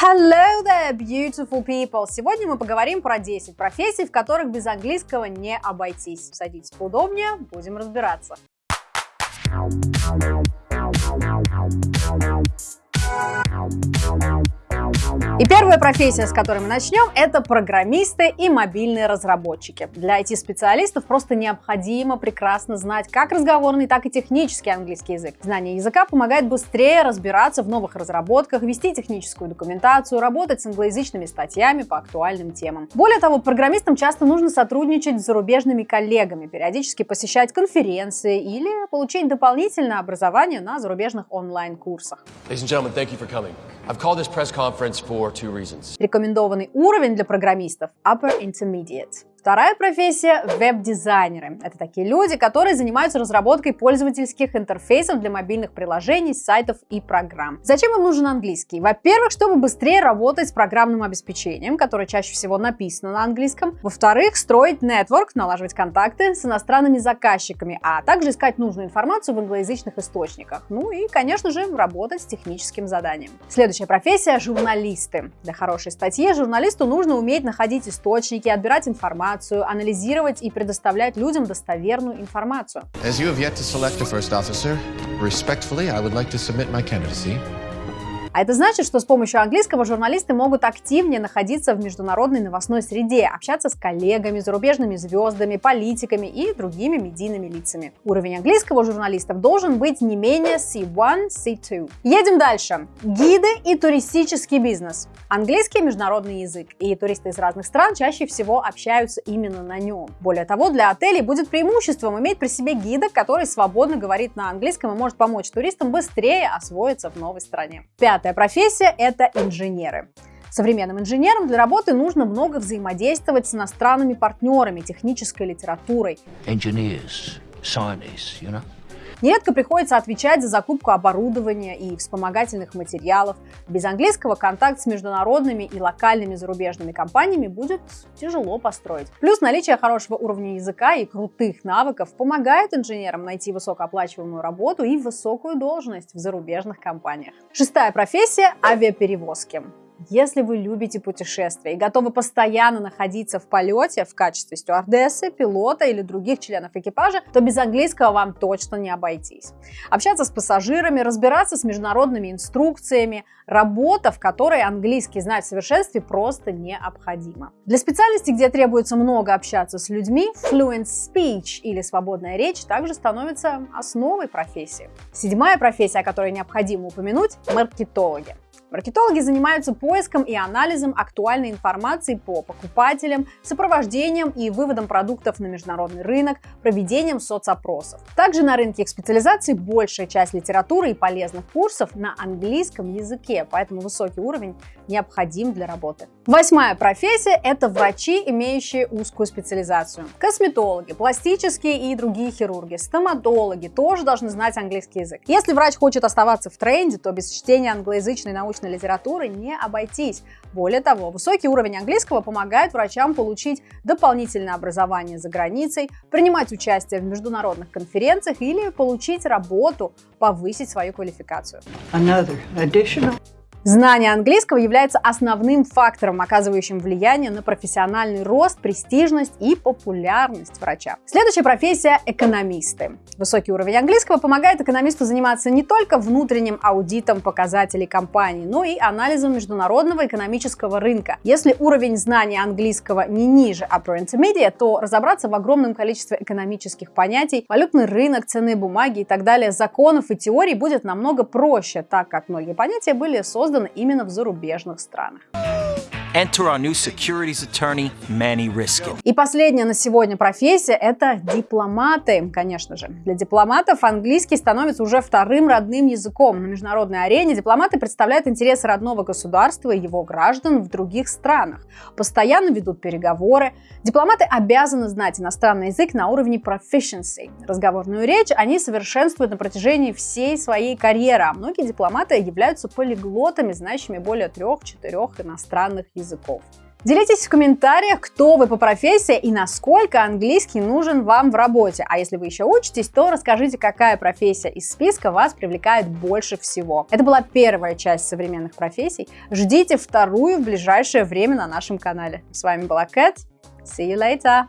Hello there, beautiful people! Сегодня мы поговорим про 10 профессий, в которых без английского не обойтись. Садитесь поудобнее, будем разбираться. И первая профессия, с которой мы начнем, это программисты и мобильные разработчики. Для IT-специалистов просто необходимо прекрасно знать как разговорный, так и технический английский язык. Знание языка помогает быстрее разбираться в новых разработках, вести техническую документацию, работать с англоязычными статьями по актуальным темам. Более того, программистам часто нужно сотрудничать с зарубежными коллегами, периодически посещать конференции или получить дополнительное образование на зарубежных онлайн-курсах. Рекомендованный уровень для программистов – Upper Intermediate. Вторая профессия – веб-дизайнеры. Это такие люди, которые занимаются разработкой пользовательских интерфейсов для мобильных приложений, сайтов и программ. Зачем им нужен английский? Во-первых, чтобы быстрее работать с программным обеспечением, которое чаще всего написано на английском. Во-вторых, строить нетворк, налаживать контакты с иностранными заказчиками, а также искать нужную информацию в англоязычных источниках. Ну и, конечно же, работать с техническим заданием. Следующая профессия – журналисты. Для хорошей статьи журналисту нужно уметь находить источники, отбирать информацию, информацию, анализировать и предоставлять людям достоверную информацию. А это значит, что с помощью английского журналисты могут активнее находиться в международной новостной среде, общаться с коллегами, зарубежными звездами, политиками и другими медийными лицами. Уровень английского журналистов должен быть не менее C1, C2. Едем дальше. Гиды и туристический бизнес. Английский международный язык, и туристы из разных стран чаще всего общаются именно на нем. Более того, для отелей будет преимуществом иметь при себе гида, который свободно говорит на английском и может помочь туристам быстрее освоиться в новой стране. Пятая профессия – это инженеры. Современным инженерам для работы нужно много взаимодействовать с иностранными партнерами, технической литературой. Engineers, scientists, you know? Нередко приходится отвечать за закупку оборудования и вспомогательных материалов. Без английского контакт с международными и локальными зарубежными компаниями будет тяжело построить. Плюс наличие хорошего уровня языка и крутых навыков помогает инженерам найти высокооплачиваемую работу и высокую должность в зарубежных компаниях. Шестая профессия – авиаперевозки. Если вы любите путешествия и готовы постоянно находиться в полете в качестве стюардессы, пилота или других членов экипажа, то без английского вам точно не обойтись. Общаться с пассажирами, разбираться с международными инструкциями, работа, в которой английский знать в совершенстве просто необходимо. Для специальности, где требуется много общаться с людьми, fluent speech или свободная речь также становится основой профессии. Седьмая профессия, о которой необходимо упомянуть – маркетологи. Маркетологи занимаются поиском и анализом актуальной информации по покупателям, сопровождением и выводом продуктов на международный рынок, проведением соцопросов. Также на рынке их специализации большая часть литературы и полезных курсов на английском языке, поэтому высокий уровень необходим для работы. Восьмая профессия – это врачи, имеющие узкую специализацию. Косметологи, пластические и другие хирурги, стоматологи тоже должны знать английский язык. Если врач хочет оставаться в тренде, то без чтения англоязычной научной литературы не обойтись. Более того, высокий уровень английского помогает врачам получить дополнительное образование за границей, принимать участие в международных конференциях или получить работу, повысить свою квалификацию. Another additional Знание английского является основным фактором, оказывающим влияние на профессиональный рост, престижность и популярность врача. Следующая профессия – экономисты. Высокий уровень английского помогает экономисту заниматься не только внутренним аудитом показателей компании, но и анализом международного экономического рынка. Если уровень знания английского не ниже upper intermediate, то разобраться в огромном количестве экономических понятий, валютный рынок, ценные бумаги и так далее, законов и теорий будет намного проще, так как многие понятия были созданы созданы именно в зарубежных странах. Enter our new securities attorney, Manny Riskin. И последняя на сегодня профессия – это дипломаты, конечно же. Для дипломатов английский становится уже вторым родным языком. На международной арене дипломаты представляют интересы родного государства и его граждан в других странах. Постоянно ведут переговоры. Дипломаты обязаны знать иностранный язык на уровне proficiency. Разговорную речь они совершенствуют на протяжении всей своей карьеры, а многие дипломаты являются полиглотами, знающими более трех-четырех иностранных языков языков. Делитесь в комментариях, кто вы по профессии и насколько английский нужен вам в работе. А если вы еще учитесь, то расскажите, какая профессия из списка вас привлекает больше всего. Это была первая часть современных профессий. Ждите вторую в ближайшее время на нашем канале. С вами была Кэт. See you later.